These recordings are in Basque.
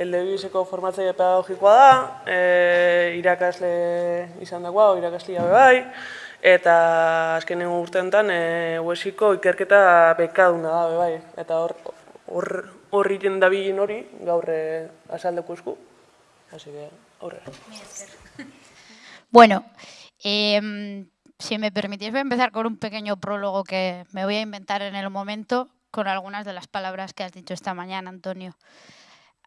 Eldebizeko formatzaile pedagogikoa da, e, irakasle izan dagoa, irakaslia bai, eta azkenen urteetan e, uesiko ikerketa bekaduna da bai, eta hor hor horri dabilen hori gaur e, azaldeko esku. Así que, horre. Bueno, eh, si me permitís voy a empezar con un pequeño prólogo que me voy a inventar en el momento con algunas de las palabras que has dicho esta mañana, Antonio.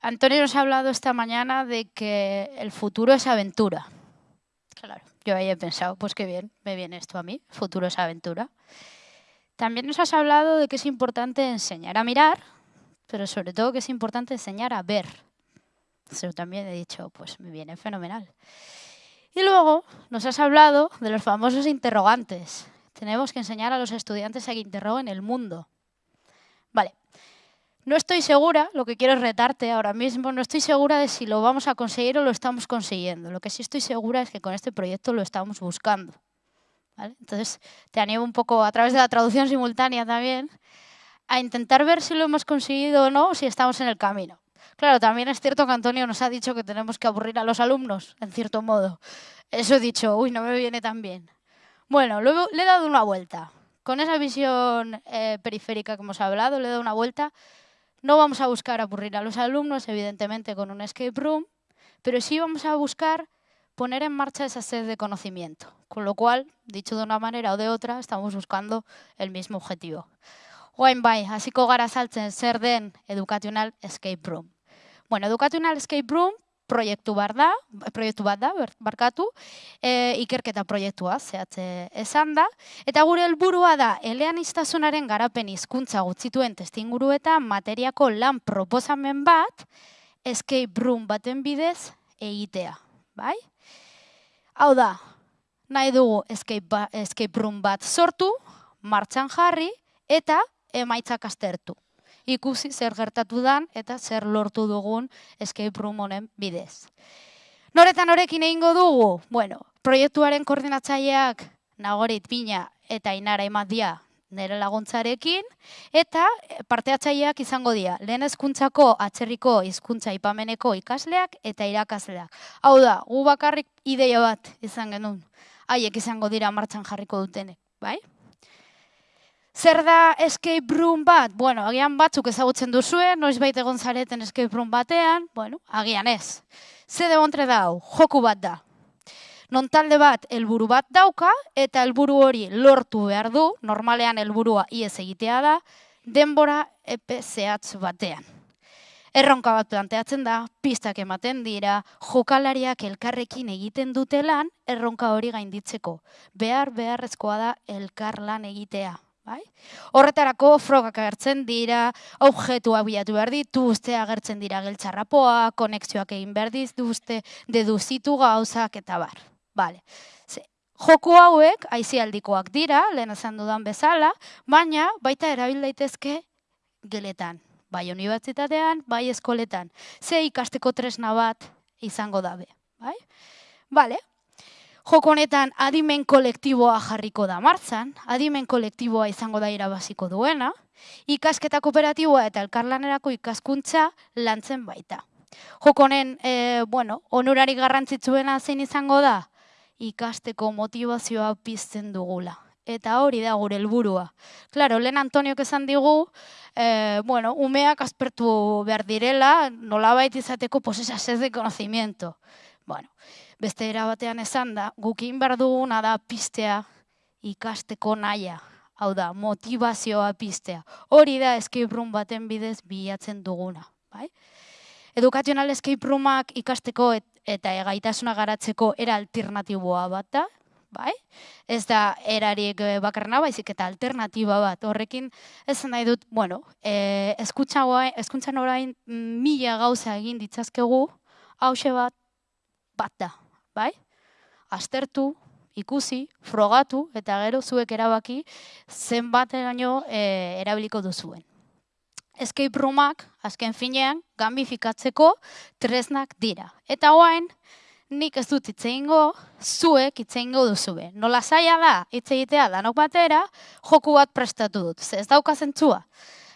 Antonio nos ha hablado esta mañana de que el futuro es aventura. Claro, yo ahí he pensado, pues qué bien, me viene esto a mí, futuro es aventura. También nos has hablado de que es importante enseñar a mirar, pero sobre todo que es importante enseñar a ver. Eso también he dicho, pues me viene fenomenal. Y luego nos has hablado de los famosos interrogantes. Tenemos que enseñar a los estudiantes a que interroguen el mundo. Vale, no estoy segura, lo que quiero es retarte ahora mismo, no estoy segura de si lo vamos a conseguir o lo estamos consiguiendo. Lo que sí estoy segura es que con este proyecto lo estamos buscando. Entonces, te animo un poco a través de la traducción simultánea también a intentar ver si lo hemos conseguido o no, o si estamos en el camino. Claro, también es cierto que Antonio nos ha dicho que tenemos que aburrir a los alumnos, en cierto modo. Eso he dicho, uy, no me viene tan bien. Bueno, le he dado una vuelta. Con esa visión eh, periférica que hemos hablado, le he dado una vuelta no vamos a buscar aburrir a los alumnos, evidentemente, con un escape room, pero sí vamos a buscar poner en marcha esa sed de conocimiento. Con lo cual, dicho de una manera o de otra, estamos buscando el mismo objetivo. Guain bai, hasiko gara saltzen zer den educational escape room. Bueno, educational escape room proiektu bar da, proiektu bat da, barkatu, e, ikerketa proiektua zehatze esan da, eta gure helburua da, elean iztasunaren garapen hizkuntza gutzituen testinguru eta materiako lan proposamen bat, escape room baten bidez egitea, bai? Hau da, nahi dugu escape, ba, escape room bat sortu, martxan jarri, eta emaitzak astertu ikusi zer gertatu dan eta zer lortu dugun escape room honen bidez. Noretan norekin egingo dugu? Bueno, proiektuaren koordinatzaileak nagorit pina eta inara imatia nire laguntzarekin, eta parteatzaileak izango dira, lehen hezkuntzako atzerriko hizkuntza ipameneko ikasleak eta irakasleak. Hau da, gu bakarrik ideia bat izan genuen, haiek izango dira martxan jarriko dutenek, bai? Zer da escape room bat? Bueno, agian batzuk ezagutzen duzue, noiz baita egon zareten escape room batean, bueno, agian ez. Ze de montre dau, joku bat da. Non talde bat helburu bat dauka eta helburu hori lortu behar du, normalean helburua iez egitea da, denbora epe zehatz batean. Erronka bat planteatzen da, pistak ematen dira, jokalariak elkarrekin egiten dutelan, erronka hori gainditzeko. Behar beharrezkoa da elkar lan egitea, Bai? Horretarako frogak agertzen dira, objektua bilatu behar dituzte, agertzen dira geltzarrapoa, konexioak egin behar dituzte, deduzitu gauzak eta bar. Vale. Ze, joko hauek, aizialdikoak dira, lehen esan dudan bezala, baina baita erabil daitezke geletan. Bai unibertsitatean, bai eskoletan. Ze ikasteko tresna bat izango dabe. Bai? Vale, Joko honetan adimen kolektiboa jarriko da martzan, adimen kolektiboa izango da irabaziko duena, ikasketa kooperatiboa eta elkarlanerako ikaskuntza lantzen baita. Joko honen, e, bueno, onurari garrantzitsuena zein izango da, ikasteko motivazioa pizten dugula. Eta hori da gure helburua. Claro, lehen Antonio esan digu, e, bueno, umeak aspertu behar direla, nolabait izateko posesa sed de conocimiento. Bueno, beste era batean esan da, gukin behar duguna da pistea ikasteko naia. Hau da, motivazioa pistea. Hori da escape room baten bidez bilatzen duguna. Bai? Edukazional escape roomak ikasteko eta egaitasuna garatzeko era alternatiboa bat da. Bai? Ez da erarik eh, bakarna baizik eta alternatiba bat. Horrekin ez nahi dut, bueno, e, eskuntzan orain mila gauza egin ditzazkegu, hause bat, bat da bai? Aztertu, ikusi, frogatu eta gero zuek erabaki zenbateraino e, erabiliko duzuen. Escape roomak, azken finean, gambifikatzeko tresnak dira. Eta hoain, nik ez dut itzeingo, zuek itzeingo duzue. Nola zaila da, hitz egitea danok batera, joku bat prestatu dut. Ze ez dauka zentzua.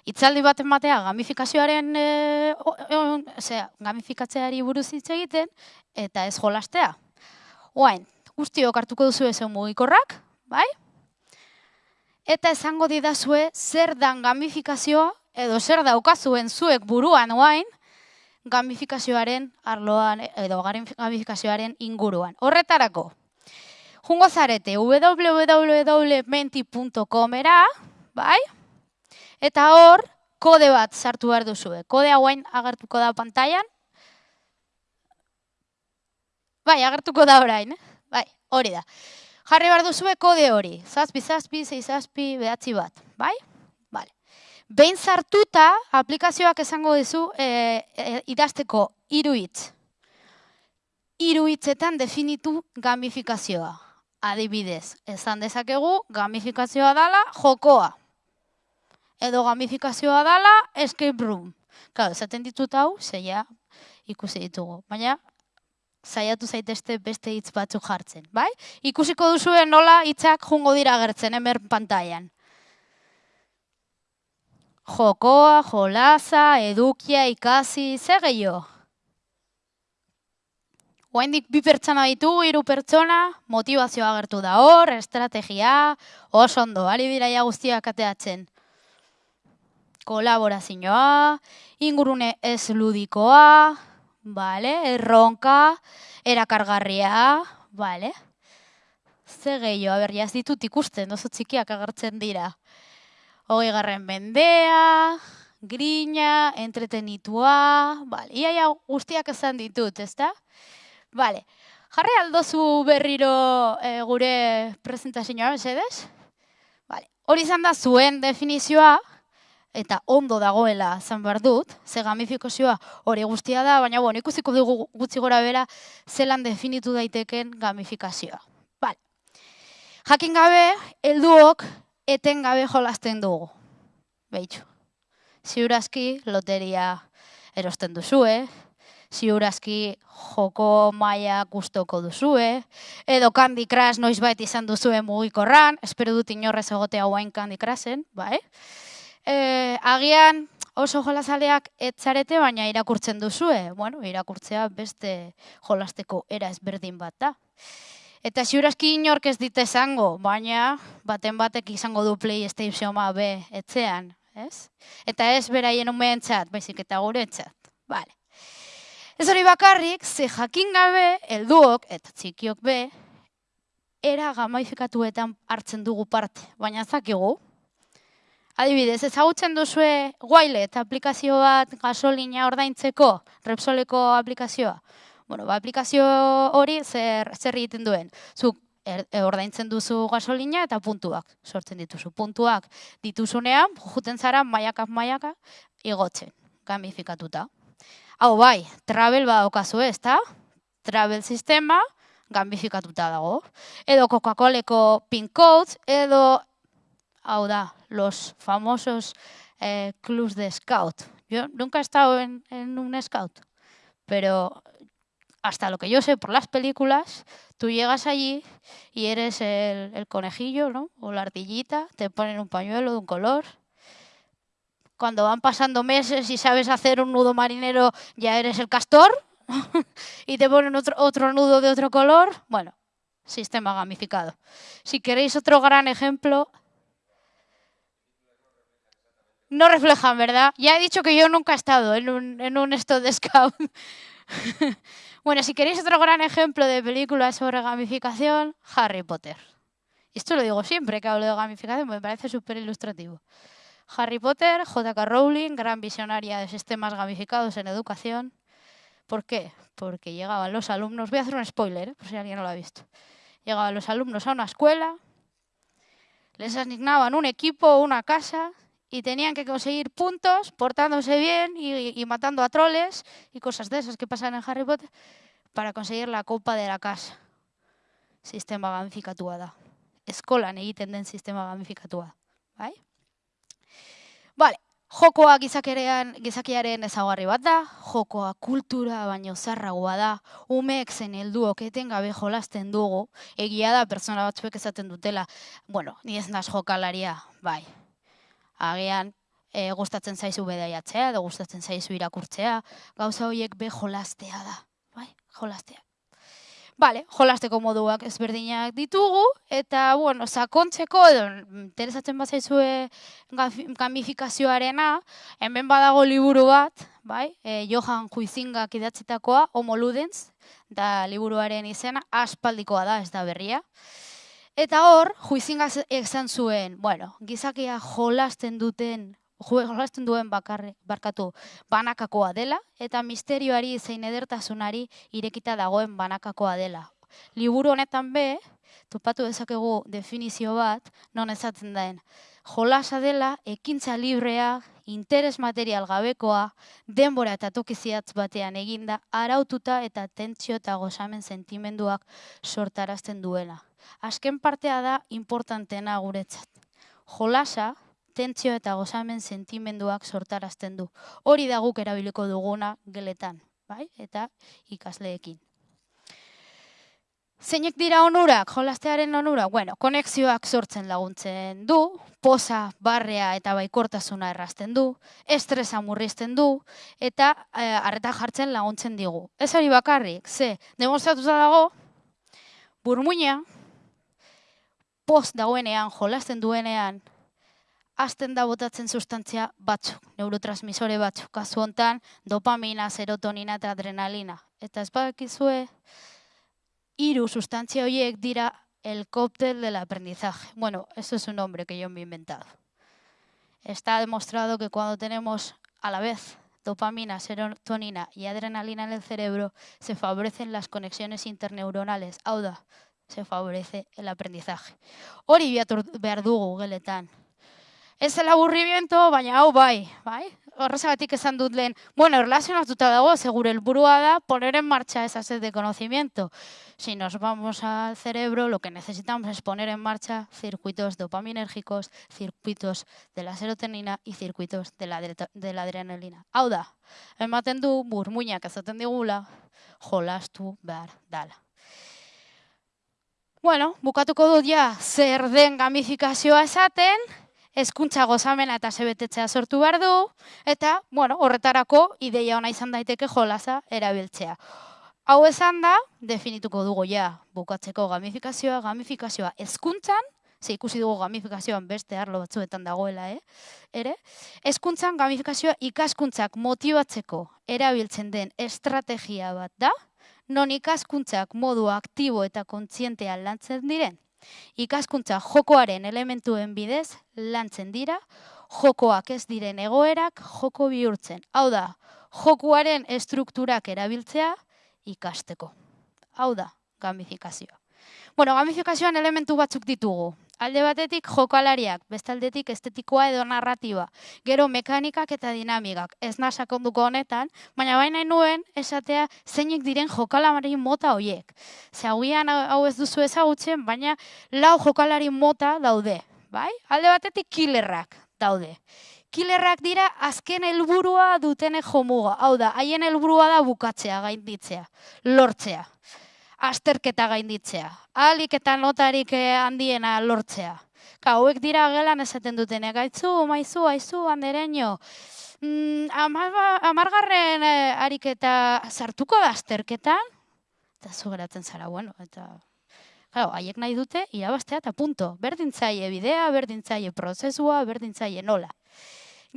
itzaldi bat ematea gamifikazioaren e, gamifikatzeari buruz hitz egiten eta ez jolastea. Oain, guztiok hartuko duzu ezen mugikorrak, bai? Eta esango didazue zer dan gamifikazioa edo zer daukazuen zuek buruan oain gamifikazioaren arloan edo gamifikazioaren inguruan. Horretarako, jungo zarete www.menti.comera, bai? Eta hor, kode bat sartu behar duzue. Kode hauen agertuko da pantailan. Bai, agertuko da orain, eh? Bai, hori da. Jarri behar duzue kode hori. Zazpi, zazpi, zei zazpi, behatzi bat. Bai? Vale. Behin sartuta, aplikazioak esango dizu e, e, idazteko iruitz. Iruitzetan definitu gamifikazioa. Adibidez, esan dezakegu gamifikazioa dala jokoa edo gamifikazioa dala escape room. Claro, esaten ditut hau, zeia ikusi ditugu. Baina, zaiatu zaitezte beste hitz batzuk jartzen, bai? Ikusiko duzuen nola hitzak jungo dira gertzen hemen pantailan. Jokoa, jolaza, edukia, ikasi, ze gehiago? Oaindik bi pertsona ditu, hiru pertsona, motivazioa agertu da hor, estrategia, oso ondo, ari biraia guztiak ateatzen kolaborazioa, ingurune ez ludikoa, vale, erronka, erakargarria, vale. Ze gehiago, aber, jaz ditut ikusten, oso txikiak agertzen dira. Hogei garren bendea, grina, entretenitua, vale, iaia guztiak esan ditut, ezta? Vale, jarri aldozu berriro e, gure presentazioa, esedez? Vale, hori izan da zuen definizioa, eta ondo dagoela zan behar dut, ze gamifikazioa hori guztia da, baina bon, ikusiko dugu gutxi gora bera zelan definitu daiteken gamifikazioa. Bale. Jakin gabe, helduok eten gabe jolasten dugu. Beitxu. Ziurazki, loteria erosten duzue, ziurazki joko maia gustoko duzue, edo Candy Crush noiz bait izan duzue mugikorran, espero dut inorrez egotea guain Candy Crushen, bai? E, agian oso jolasaleak etzarete, baina irakurtzen duzue. Bueno, irakurtzea beste jolasteko era ezberdin bat da. Eta ziurazki inork ez dite esango, baina baten batek izango du PlayStation B etzean, ez? Eta ez beraien umeen txat, baizik eta gure txat. Vale. Ez hori bakarrik, ze jakin gabe, helduok eta txikiok be, era gamaifikatuetan hartzen dugu parte. Baina zakigu, Adibidez, ezagutzen duzue Wilet aplikazio bat gasolina ordaintzeko, Repsoleko aplikazioa. Bueno, ba, aplikazio hori zer, zer egiten duen. Zuk er, e, ordaintzen duzu gasolina eta puntuak sortzen dituzu. Puntuak dituzunean, juten zara maiakak maiaka igotzen, gamifikatuta. Hau bai, travel ba okazu ez, ta? Travel sistema gamifikatuta dago. Edo Coca-Coleko pin codes, edo hau da, los famosos eh, clubs de scout. Yo nunca he estado en, un scout, pero hasta lo que yo sé por las películas, tú llegas allí y eres el, el conejillo, ¿no? O la ardillita, te ponen un pañuelo de un color. Cuando van pasando meses y sabes hacer un nudo marinero, ya eres el castor y te ponen otro, otro nudo de otro color. Bueno, sistema gamificado. Si queréis otro gran ejemplo, no reflejan, ¿verdad? Ya he dicho que yo nunca he estado en un, en un scout. bueno, si queréis otro gran ejemplo de película sobre gamificación, Harry Potter. Esto lo digo siempre que hablo de gamificación, me parece súper ilustrativo. Harry Potter, J.K. Rowling, gran visionaria de sistemas gamificados en educación. ¿Por qué? Porque llegaban los alumnos, voy a hacer un spoiler, ¿eh? por si alguien no lo ha visto. Llegaban los alumnos a una escuela, les asignaban un equipo, una casa, y tenían que conseguir puntos portándose bien y, matando a troles y cosas de esas que pasan en Harry Potter para conseguir la copa de la casa. Sistema gamifikatua da. Eskolan egiten den sistema gamifikatua. Bai? Vale. Jokoa gizakerean, gizakiaren ezaugarri bat da, jokoa kultura baino zarragoa da, umeek zen helduok etengabe jolasten dugu, egia da pertsona batzuek esaten dutela, bueno, ni ez naz jokalaria, bai, agian e, gustatzen zaizu bedaiatzea, edo gustatzen zaizu irakurtzea, gauza horiek be jolastea da, bai, jolastea. Bale, jolasteko moduak ezberdinak ditugu, eta, bueno, sakontzeko, edo, interesatzen bat zaizue gamifikazioarena, hemen badago liburu bat, bai, e, Johan Huizingak idatzitakoa, Homo Ludens, da liburuaren izena, aspaldikoa da, ez da berria. Eta hor, Huizinga esan zuen, bueno, gizakia jolasten duten jolasten duen bakarre, barkatu banakakoa dela, eta misterioari zein edertasunari irekita dagoen banakakoa dela. Liburu honetan be, topatu dezakegu definizio bat, non ezatzen daen. Jolasa dela, ekintza librea, interes material gabekoa, denbora eta tokiziatz batean eginda, araututa eta tentsio eta gozamen sentimenduak sortarazten duela. Azken partea da importantena guretzat. Jolasa, tentsio eta gozamen sentimenduak sortarazten du. Hori da guk erabiliko duguna geletan, bai? Eta ikasleekin. Zeinek dira onurak, jolastearen onura? Bueno, konexioak sortzen laguntzen du, posa, barrea eta baikortasuna errazten du, estresa murrizten du, eta e, arreta jartzen laguntzen digu. Ez hori bakarrik, ze, demostratuta dago, burmuina, post dagoenean, jolasten duenean, azten da botatzen sustantzia batzuk, neurotransmisore batzuk, kasu hontan dopamina, serotonina eta adrenalina. Eta ez badakizue, hiru sustantzia horiek dira el cóctel del aprendizaje. Bueno, eso es un nombre que yo me he inventado. Está demostrado que cuando tenemos a la vez dopamina, serotonina y adrenalina en el cerebro, se favorecen las conexiones interneuronales. Auda, se favorece el aprendizaje. Hori behar dugu geletan. Ez el aburrimiento, baina hau bai? Horrezagatik esan dut lehen, bueno, erlazionatuta dago, segure helburua da poner en marcha esa sed de conocimiento. Si nos vamos al cerebro, lo que necesitamos es poner en marcha circuitos dopaminérgicos, circuitos de la serotonina y circuitos de la, de la adrenalina. Hau da, ematen du burmuinak ezaten digula, jolastu behar dala. Bueno, bukatuko dut ja zer den gamifikazioa esaten, hezkuntza gozamena eta sebetetzea sortu behar du, eta, bueno, horretarako ideia ona izan daiteke jolaza erabiltzea. Hau esan da, definituko dugu ja, bukatzeko gamifikazioa, gamifikazioa hezkuntzan, ze ikusi dugu gamifikazioan beste arlo batzuetan dagoela, eh? ere, hezkuntzan gamifikazioa ikaskuntzak motibatzeko erabiltzen den estrategia bat da, non ikaskuntzak modu aktibo eta kontzientean lantzen diren, Ikaskuntza jokoaren elementuen bidez lantzen dira, jokoak ez diren egoerak joko bihurtzen. Hau da, jokoaren estrukturak erabiltzea ikasteko. Hau da, gamifikazioa. Bueno, gamifikazioan elementu batzuk ditugu alde batetik jokalariak, bestaldetik estetikoa edo narratiba, gero mekanikak eta dinamikak, ez nasakonduko honetan, baina baina nuen esatea zeinek diren jokalamari mota hoiek. Zaugian hau ez duzu ezagutzen, baina lau jokalari mota daude, bai? Alde batetik killerrak daude. Killerrak dira azken helburua dutene jomuga. Hau da, haien helburua da bukatzea, gainditzea, lortzea asterketa gainditzea. Alik eta notarik eh, handiena lortzea. Ka, hauek dira gelan esaten duten, gaitzu, maizu, aizu, handereño. Mm, amargarren eh, ariketa sartuko da asterketan? Eta zu geratzen zara, bueno, eta... Claro, haiek nahi dute, irabaztea eta punto. Berdintzaile bidea, berdintzaile prozesua, berdintzaile nola.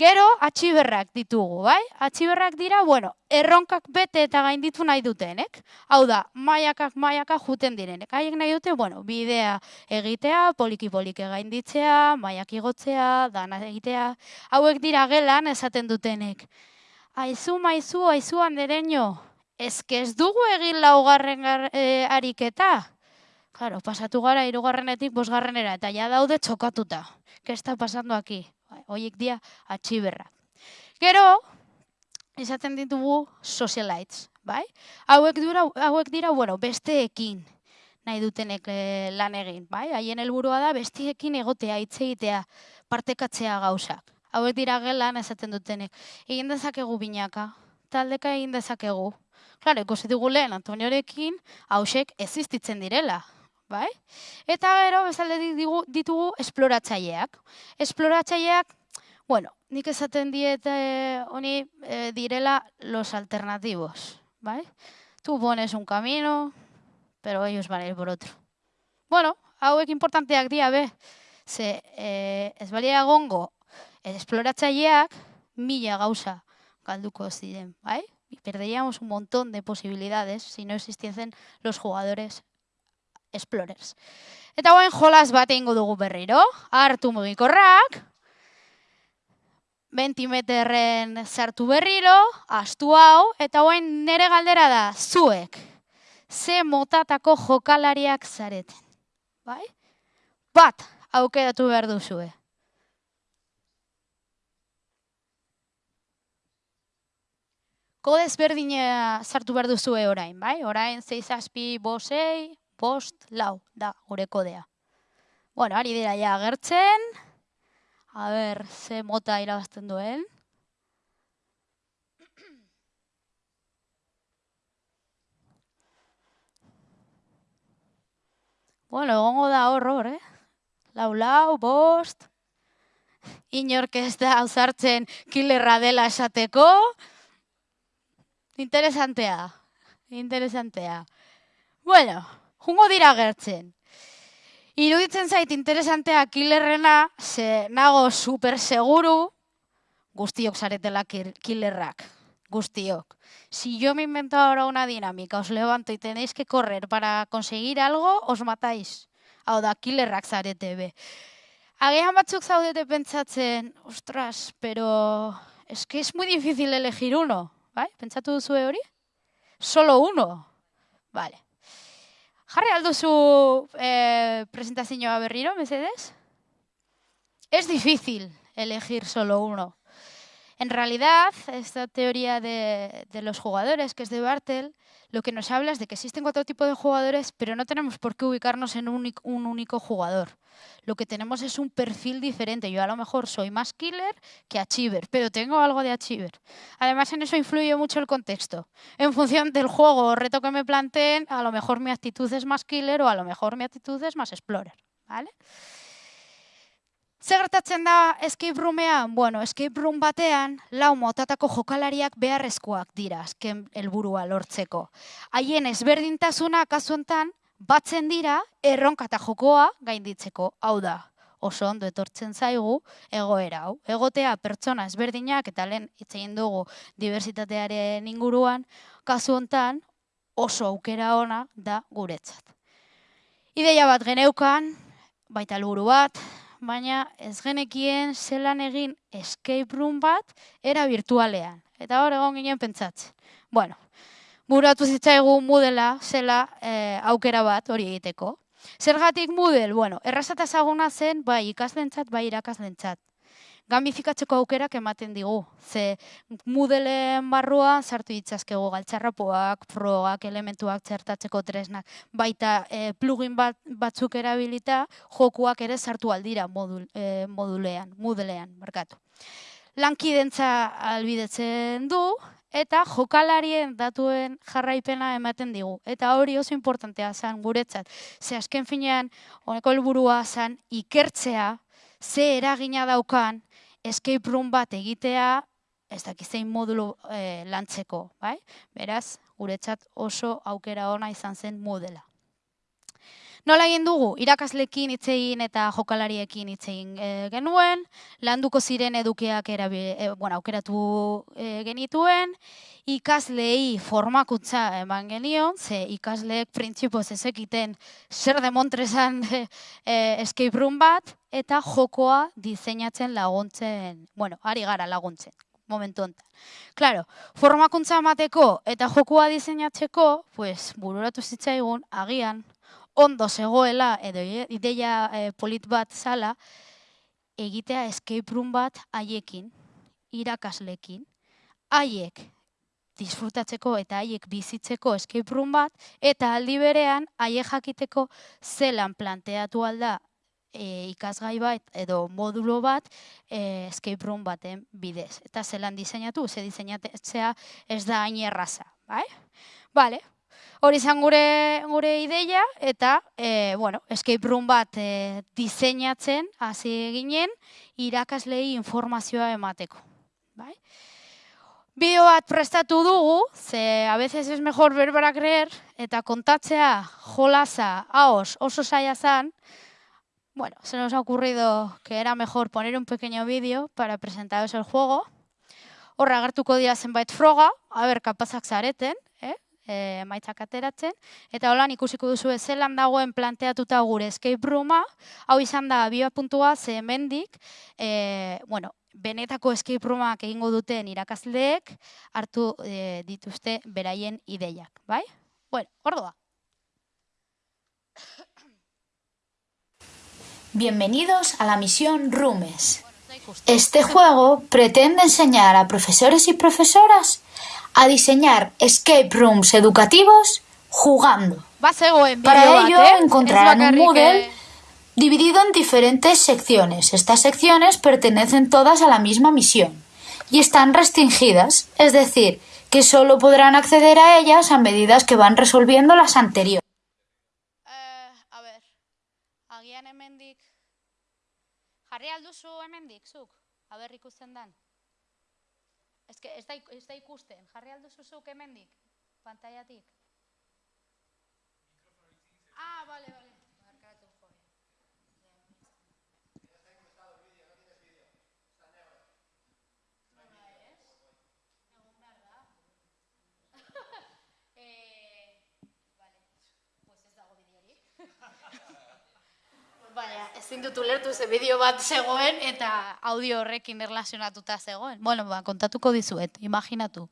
Gero, atxiberrak ditugu, bai? Atxiberrak dira, bueno, erronkak bete eta gainditu nahi dutenek. Hau da, maiakak maiaka juten direnek. Haiek nahi dute, bueno, bidea egitea, poliki-poliki gainditzea, maiak igotzea, dana egitea. Hauek dira gelan esaten dutenek. Aizu, maizu, aizu handereño. Ez ez dugu egin laugarren gar, e, ariketa. Claro, pasatu gara irugarrenetik bosgarrenera eta ja daude txokatuta. Ke está pasando aquí? Hoiek dia atxiberra. Gero, izaten ditugu socialites, bai? Hauek dira, hauek dira, bueno, besteekin nahi dutenek e, lan egin, bai? Haien helburua da besteekin egotea, hitz egitea, partekatzea gauzak. Hauek dira gelan esaten dutenek. Egin dezakegu binaka, taldeka egin dezakegu. Claro, ikusi dugu lehen Antoniorekin, hausek existitzen direla, bai? Eta gero bezalde ditugu esploratzaileak. Esploratzaileak, bueno, nik esaten diet eh, honi eh, direla los alternativos, bai? Tu pones un camino, pero ellos van a ir por otro. Bueno, hauek importanteak dira, be. Ze, eh, ez balia egongo, esploratzaileak mila gauza galduko ziren, bai? Y perderíamos un montón de posibilidades si no existiesen los jugadores explorers. Eta guain jolas bat ingo dugu berriro. Hartu mugikorrak, 20 meterren sartu berriro, astu hau, eta guain nere galdera da, zuek, ze motatako jokalariak zareten. Bai? Bat, aukeratu behar duzue. Kodez berdina sartu behar duzue orain, bai? Orain 6 azpi, bosei, bost, lau, da, gure kodea. Bueno, ari dira ja agertzen. A ber, ze mota irabazten duen. Bueno, egongo da horror, eh? Lau, lau, bost. Inork ez da hausartzen killerra dela esateko. Interesantea. Interesantea. Bueno, jungo dira gertzen. Iruditzen zait interesantea killerrena, ze nago super seguru, guztiok zaretela killerrak. Guztiok. Si yo me invento ahora una dinámica, os levanto y tenéis que correr para conseguir algo, os matáis. Hau da, killerrak zarete be. Agian batzuk zaudete pentsatzen, ostras, pero es que es muy difícil elegir uno. Bai? Pentsatu duzu hori? Solo uno. Vale. Jarri alduzu eh, presentazioa berriro, mesedes? Es difícil elegir solo uno. En realidad, esta teoría de, los jugadores, que es de Bartel, lo que nos habla es de que existen cuatro tipos de jugadores, pero no tenemos por qué ubicarnos en un, único jugador. Lo que tenemos es un perfil diferente. Yo a lo mejor soy más killer que achiever, pero tengo algo de achiever. Además, en eso influye mucho el contexto. En función del juego o reto que me planteen, a lo mejor mi actitud es más killer o a lo mejor mi actitud es más explorer. ¿Vale? Zer gertatzen da escape roomean? Bueno, escape room batean lau motatako jokalariak beharrezkoak dira azken helburua lortzeko. Haien ezberdintasuna kasu hontan batzen dira erronka eta jokoa gainditzeko. Hau da, oso ondo etortzen zaigu egoera hau. Egotea pertsona ezberdinak eta lehen hitz egin dugu diversitatearen inguruan, kasu hontan oso aukera ona da guretzat. Ideia bat geneukan, baita helburu bat, baina ez genekien zelan egin escape room bat era virtualean. Eta hor egon ginen pentsatzen. Bueno, buratu zitzaigu mudela zela e, aukera bat hori egiteko. Zergatik mudel, bueno, errazata zaguna zen bai ikaslentzat, bai irakaslentzat gamifikatzeko aukerak ematen digu. Ze Moodleen barruan sartu ditzazkego galtzarrapoak, frogak, elementuak txertatzeko tresnak, baita e, plugin bat, batzuk erabilita jokuak ere sartu aldira modul, e, modulean, Moodleen, markatu. Lankidentza albidetzen du, eta jokalarien datuen jarraipena ematen digu. Eta hori oso importantea zen guretzat. Ze azken finean, honeko helburua zen ikertzea, ze eragina daukan, escape room bat egitea, ez dakizein modulu e, lantzeko, bai? Beraz, guretzat oso aukera ona izan zen modela. Nola egin dugu, irakaslekin hitz eta jokalariekin hitz egin e, genuen, landuko ziren edukeak e, bueno, aukeratu e, genituen, ikaslei formakuntza eman genion, ze ikasleek printzipoz ezekiten zer demontrezan e, escape room bat, eta jokoa diseinatzen laguntzen, bueno, ari gara laguntzen momentu honetan. Claro, formakuntza emateko eta jokoa diseinatzeko, pues bururatu zitzaigun agian ondo zegoela edo ideia e, polit bat zala, egitea escape room bat haiekin, irakaslekin, haiek disfrutatzeko eta haiek bizitzeko escape room bat, eta aldi berean haiek jakiteko zelan planteatu alda e, ikasgai bat edo modulo bat e, escape room baten bidez. Eta zelan diseinatu, ze diseinatzea ez da hain erraza. Bai? Vale, Hori izan gure, gure ideia eta e, bueno, escape room bat e, diseinatzen hasi ginen irakaslei informazioa emateko. Bai? Bideo bat prestatu dugu, ze a veces es mejor ver para creer, eta kontatzea jolasa, haos, oso saia zan, bueno, se nos ha ocurrido que era mejor poner un pequeño vídeo para presentaros el juego. Horra agertuko dira zenbait froga, a ber, kapazak zareten? E, maitzak ateratzen, eta holan ikusiko duzu zelan dagoen planteatuta gure escape rooma, hau izan da bioa puntua ze hemendik, e, bueno, benetako escape roomak egingo duten irakasleek hartu e, dituzte beraien ideiak, bai? Bueno, ordoa. Bienvenidos a la misión Rumes. Este juego pretende enseñar a profesores y profesoras a diseñar escape rooms educativos jugando. Para ello encontrarán un Moodle dividido en diferentes secciones. Estas secciones pertenecen todas a la misma misión y están restringidas, es decir, que solo podrán acceder a ellas a medida que van resolviendo las anteriores. Jarri alduzu hemendik, zuk? Aber ikusten dan. Ez, que, ez, da, ez da ikusten. Jarri alduzu zuk hemendik, pantaiatik. Ah, vale, vale. Baina, ezin dut ulertu ze bideo bat zegoen eta audio horrekin erlazionatuta zegoen. Bueno, ba, kontatuko dizuet, imaginatu.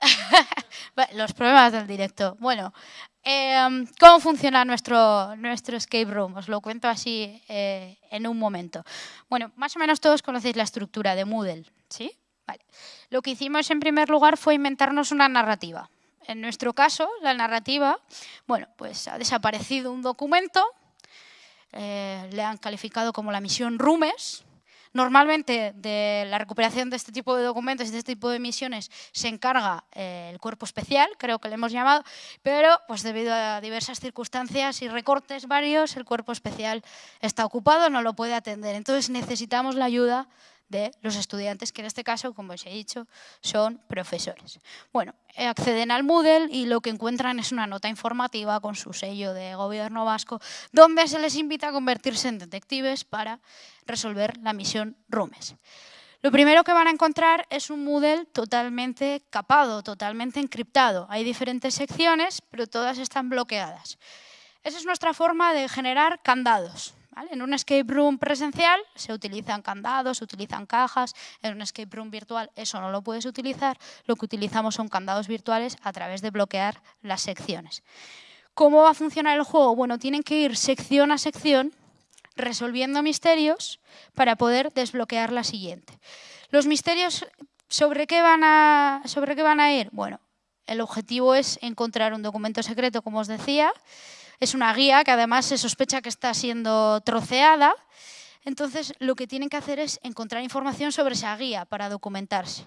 los problemas del directo. Bueno, eh, ¿cómo funciona nuestro, nuestro escape room? Os lo cuento así eh, en un momento. Bueno, más o menos todos conocéis la estructura de Moodle, ¿sí? Vale. Lo que hicimos en primer lugar fue inventarnos una narrativa. En nuestro caso, la narrativa, bueno, pues ha desaparecido un documento eh, le han calificado como la misión Rumes. Normalmente de la recuperación de este tipo de documentos y de este tipo de misiones se encarga eh, el cuerpo especial, creo que le hemos llamado, pero pues debido a diversas circunstancias y recortes varios, el cuerpo especial está ocupado, no lo puede atender. Entonces necesitamos la ayuda de los estudiantes, que en este caso, como os he dicho, son profesores. Bueno, acceden al Moodle y lo que encuentran es una nota informativa con su sello de gobierno vasco, donde se les invita a convertirse en detectives para resolver la misión Rumes. Lo primero que van a encontrar es un Moodle totalmente capado, totalmente encriptado. Hay diferentes secciones, pero todas están bloqueadas. Esa es nuestra forma de generar candados. En un escape room presencial se utilizan candados, se utilizan cajas, en un escape room virtual eso no lo puedes utilizar, lo que utilizamos son candados virtuales a través de bloquear las secciones. ¿Cómo va a funcionar el juego? Bueno, tienen que ir sección a sección resolviendo misterios para poder desbloquear la siguiente. Los misterios, ¿sobre qué van a, sobre qué van a ir? Bueno, el objetivo es encontrar un documento secreto, como os decía, es una guía que además se sospecha que está siendo troceada. Entonces, lo que tienen que hacer es encontrar información sobre esa guía para documentarse.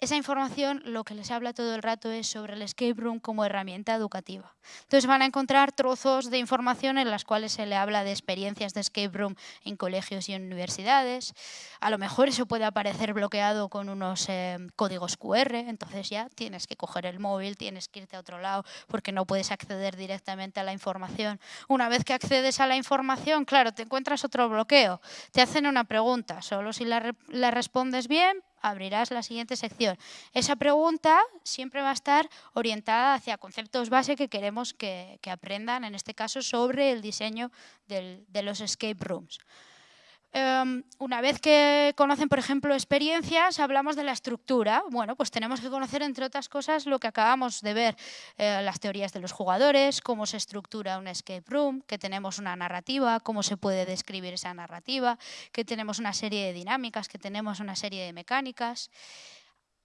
Esa información lo que les habla todo el rato es sobre el escape room como herramienta educativa. Entonces van a encontrar trozos de información en las cuales se le habla de experiencias de escape room en colegios y universidades. A lo mejor eso puede aparecer bloqueado con unos eh, códigos QR, entonces ya tienes que coger el móvil, tienes que irte a otro lado porque no puedes acceder directamente a la información. Una vez que accedes a la información, claro, te encuentras otro bloqueo. Te hacen una pregunta, solo si la, respondes bien, abrirás la siguiente sección. Esa pregunta siempre va a estar orientada hacia conceptos base que queremos que, aprendan, en este caso, sobre el diseño de los escape rooms. Um, una vez que conocen, por ejemplo, experiencias, hablamos de la estructura. Bueno, pues tenemos que conocer, entre otras cosas, lo que acabamos de ver, eh, las teorías de los jugadores, cómo se estructura un escape room, que tenemos una narrativa, cómo se puede describir esa narrativa, que tenemos una serie de dinámicas, que tenemos una serie de mecánicas.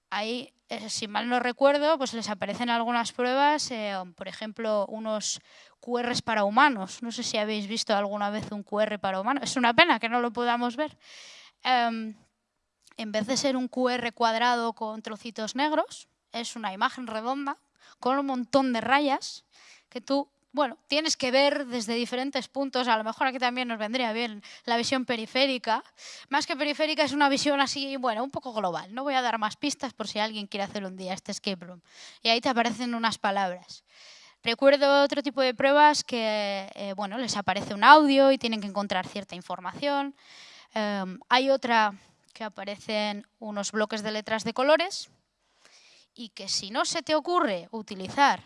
Ahí, eh, si mal no recuerdo, pues les aparecen algunas pruebas, eh, por ejemplo, unos QRs para humanos. No sé si habéis visto alguna vez un QR para humanos. Es una pena que no lo podamos ver. Um, en vez de ser un QR cuadrado con trocitos negros, es una imagen redonda con un montón de rayas que tú bueno, tienes que ver desde diferentes puntos, a lo mejor aquí también nos vendría bien la visión periférica. Más que periférica es una visión así, bueno, un poco global. No voy a dar más pistas por si alguien quiere hacer un día este escape room. Y ahí te aparecen unas palabras. Recuerdo otro tipo de pruebas que, eh, bueno, les aparece un audio y tienen que encontrar cierta información. Em, hay otra que aparecen unos bloques de letras de colores y que si no se te ocurre utilizar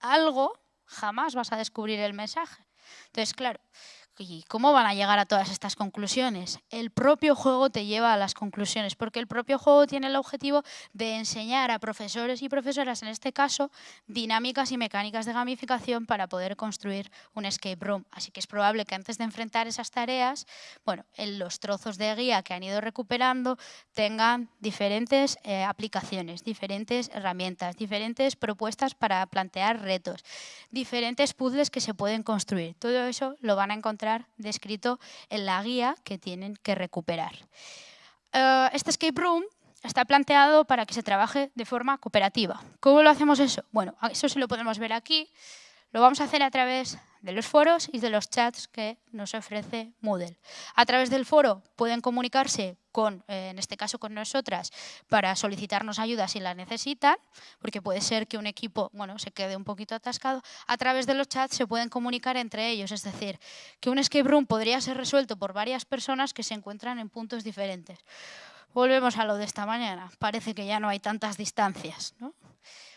algo, jamás vas a descubrir el mensaje. Entonces, claro, ¿Y cómo van a llegar a todas estas conclusiones? El propio juego te lleva a las conclusiones, porque el propio juego tiene el objetivo de enseñar a profesores y profesoras, en este caso, dinámicas y mecánicas de gamificación para poder construir un escape room. Así que es probable que antes de enfrentar esas tareas, bueno, en los trozos de guía que han ido recuperando tengan diferentes eh, aplicaciones, diferentes herramientas, diferentes propuestas para plantear retos, diferentes puzzles que se pueden construir. Todo eso lo van a encontrar descrito en la guía que tienen que recuperar. Eh, este escape room está planteado para que se trabaje de forma cooperativa. ¿Cómo lo hacemos eso? Bueno, eso sí lo podemos ver aquí. Lo vamos a hacer a través de los foros y de los chats que nos ofrece Moodle. A través del foro pueden comunicarse con, eh, en este caso con nosotras, para solicitarnos ayuda si la necesitan, porque puede ser que un equipo bueno, se quede un poquito atascado. A través de los chats se pueden comunicar entre ellos, es decir, que un escape room podría ser resuelto por varias personas que se encuentran en puntos diferentes. Volvemos a lo de esta mañana. Parece que ya no hay tantas distancias. ¿no?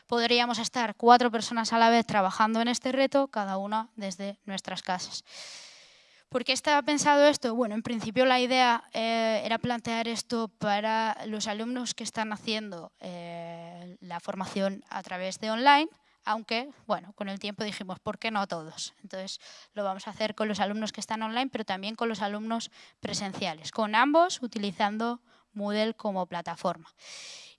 Podríamos estar cuatro personas a la vez trabajando en este reto, cada una desde nuestras casas. ¿Por qué estaba pensado esto? Bueno, en principio la idea eh, era plantear esto para los alumnos que están haciendo eh, la formación a través de online, aunque, bueno, con el tiempo dijimos, ¿por qué no todos? Entonces, lo vamos a hacer con los alumnos que están online, pero también con los alumnos presenciales, con ambos utilizando Moodle como plataforma.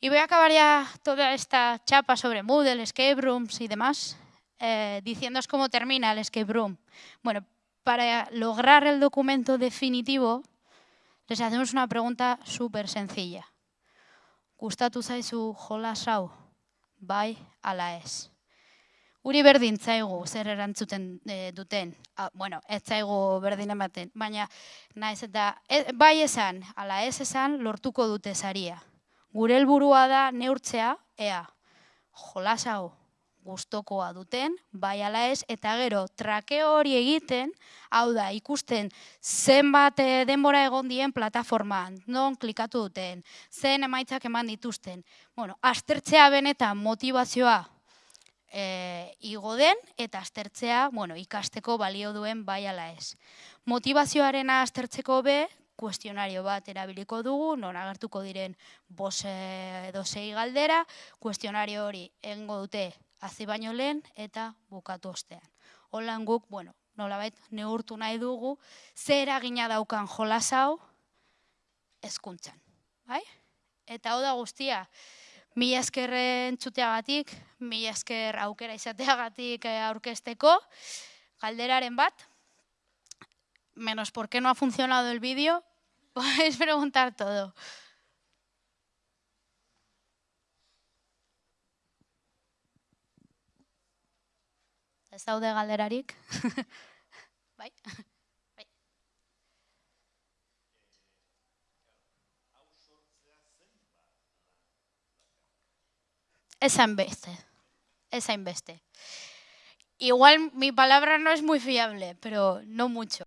Y voy a acabar ya toda esta chapa sobre Moodle, escape rooms y demás, eh, diciéndoos cómo termina el escape room. Bueno, para lograr el documento definitivo, les hacemos una pregunta súper sencilla. Gustatu zaizu jolasau, bai ala ez. Uri berdin zaigu zer erantzuten e, duten. Ah, bueno, ez zaigu berdin ematen, baina naiz eta e, bai esan, ala ez esan lortuko dute saria. Gure helburua da neurtzea, ea, jolasau gustokoa duten, bai ala ez, eta gero, trake hori egiten, hau da, ikusten zenbat eh, denbora egon dien plataformaan, non klikatu duten, zen emaitzak eman dituzten. Bueno, aztertzea benetan motivazioa e, igo den, eta aztertzea, bueno, ikasteko balio duen bai ala ez. Motivazioaren aztertzeko be, kuestionario bat erabiliko dugu, non agertuko diren bose edo sei galdera, kuestionario hori engo dute hazi baino lehen eta bukatu ostean. Holan guk, bueno, nolabait neurtu nahi dugu, zer eragina daukan jolas hau hezkuntzan, bai? Eta hau da guztia, mila eskerren txuteagatik, mila esker aukera izateagatik eh, aurkesteko, galderaren bat, menos por qué no ha funcionado el vídeo, podéis preguntar todo. Ez daude galderarik? bai. Esa beste. Esa investe. Igual mi palabra no es muy fiable, pero no mucho.